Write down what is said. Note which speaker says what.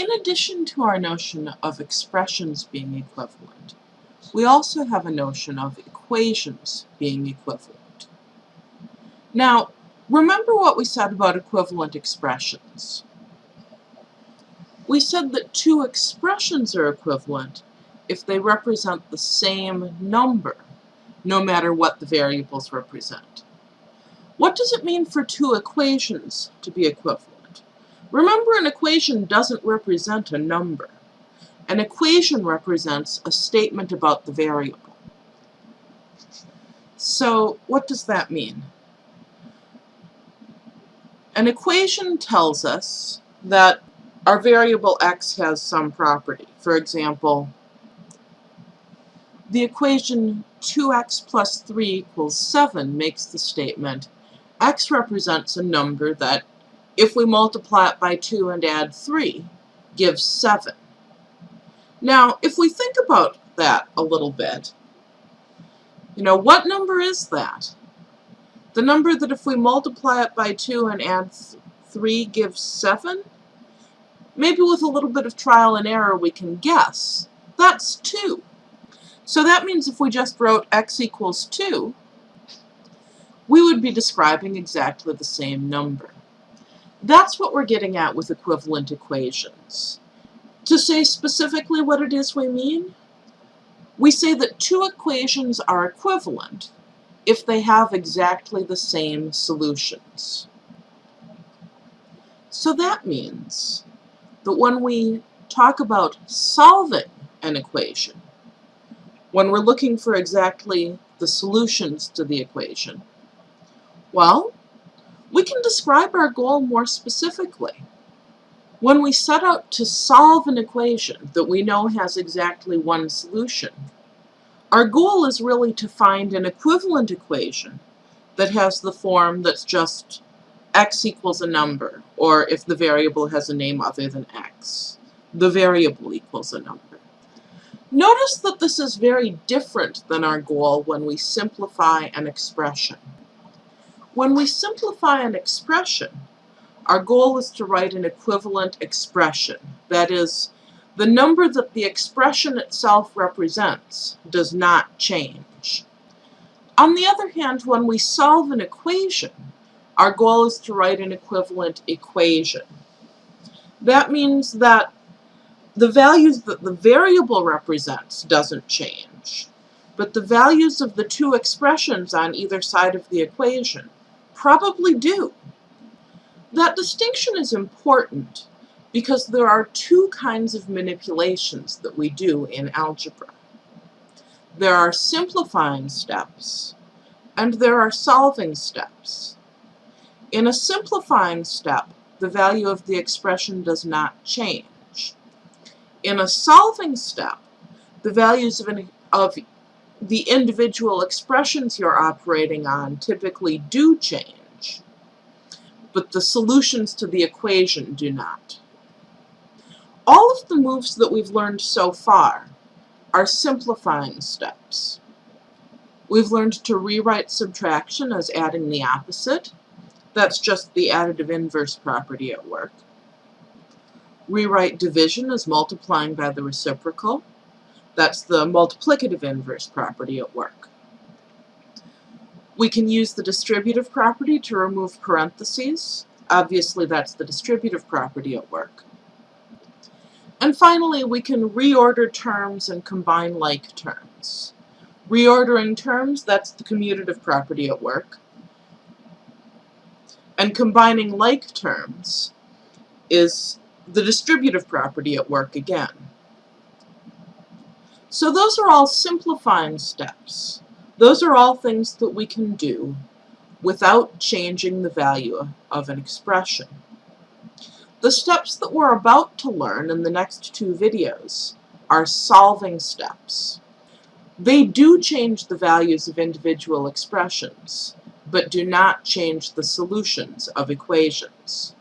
Speaker 1: in addition to our notion of expressions being equivalent, we also have a notion of equations being equivalent. Now, remember what we said about equivalent expressions. We said that two expressions are equivalent if they represent the same number, no matter what the variables represent. What does it mean for two equations to be equivalent? Remember, an equation doesn't represent a number. An equation represents a statement about the variable. So what does that mean? An equation tells us that our variable x has some property. For example, the equation 2x plus 3 equals 7 makes the statement x represents a number that, if we multiply it by 2 and add 3, gives 7. Now, if we think about that a little bit, you know, what number is that? The number that if we multiply it by 2 and add 3 gives 7? Maybe with a little bit of trial and error we can guess. That's 2. So that means if we just wrote x equals 2, we would be describing exactly the same number. That's what we're getting at with equivalent equations. To say specifically what it is we mean, we say that two equations are equivalent if they have exactly the same solutions. So that means that when we talk about solving an equation, when we're looking for exactly the solutions to the equation, well, we can describe our goal more specifically. When we set out to solve an equation that we know has exactly one solution, our goal is really to find an equivalent equation that has the form that's just x equals a number, or if the variable has a name other than x, the variable equals a number. Notice that this is very different than our goal when we simplify an expression. When we simplify an expression, our goal is to write an equivalent expression. That is, the number that the expression itself represents does not change. On the other hand, when we solve an equation, our goal is to write an equivalent equation. That means that the values that the variable represents doesn't change, but the values of the two expressions on either side of the equation probably do. That distinction is important because there are two kinds of manipulations that we do in algebra. There are simplifying steps, and there are solving steps. In a simplifying step, the value of the expression does not change. In a solving step, the values of, an, of the individual expressions you're operating on typically do change, but the solutions to the equation do not. All of the moves that we've learned so far are simplifying steps. We've learned to rewrite subtraction as adding the opposite. That's just the additive inverse property at work. Rewrite division as multiplying by the reciprocal. That's the multiplicative inverse property at work. We can use the distributive property to remove parentheses. Obviously, that's the distributive property at work. And finally, we can reorder terms and combine like terms. Reordering terms, that's the commutative property at work. And combining like terms is the distributive property at work again. So those are all simplifying steps. Those are all things that we can do without changing the value of an expression. The steps that we're about to learn in the next two videos are solving steps. They do change the values of individual expressions, but do not change the solutions of equations.